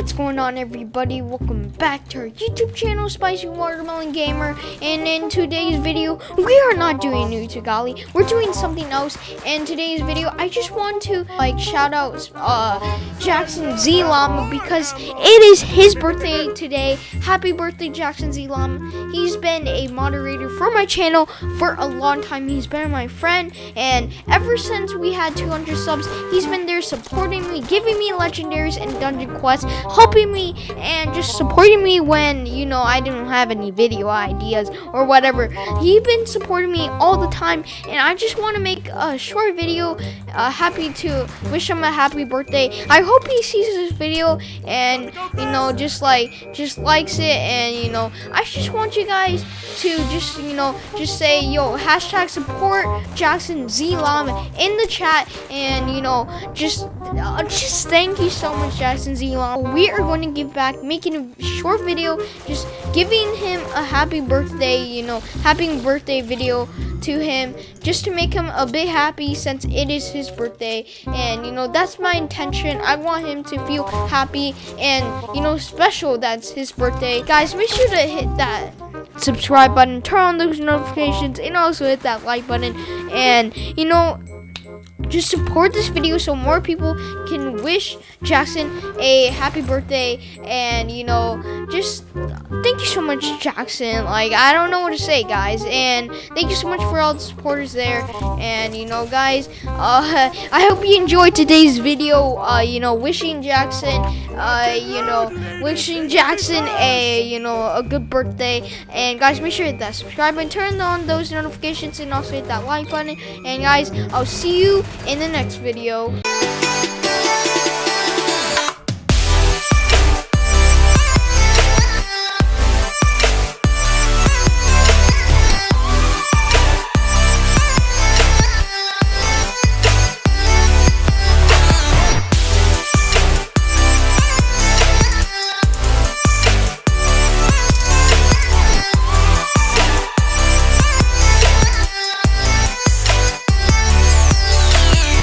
on everybody? Welcome back to our YouTube channel, Spicy Watermelon Gamer. And in today's video, we are not doing new Tagali. We're doing something else. In today's video, I just want to like shout out uh, Jackson Z Llama because it is his birthday today. Happy birthday, Jackson Z Llama. He's been a moderator for my channel for a long time. He's been my friend, and ever since we had 200 subs, he's been there supporting me, giving me legendaries and dungeon quests, helping me and just supporting me when, you know, I didn't have any video ideas or whatever. He's been supporting me all the time and I just want to make a short video. Uh, happy to wish him a happy birthday. I hope he sees this video and, you know, just like, just likes it and, you know, I just want you guys to just, you know, just say, yo, hashtag support Jackson Z Llama in the chat and, you know, just, uh, just thank you so much, Jackson Z Llama. We are going to give back, making a short video, just giving him a happy birthday, you know, happy birthday video to him just to make him a bit happy since it is his birthday. And you know that's my intention. I want him to feel happy and you know special that's his birthday. Guys make sure to hit that subscribe button turn on those notifications and also hit that like button. And you know just support this video so more people can wish Jackson a happy birthday. And you know just thank you so much Jackson. Like I don't know what to say guys. And thank you so much for all the supporters there. And you know guys uh, I hope you enjoyed today's video. Uh, you know wishing Jackson uh, you know wishing Jackson a you know a good birthday. And guys make sure to hit that subscribe and turn on those notifications and also hit that like button. And guys I'll see you in the next video.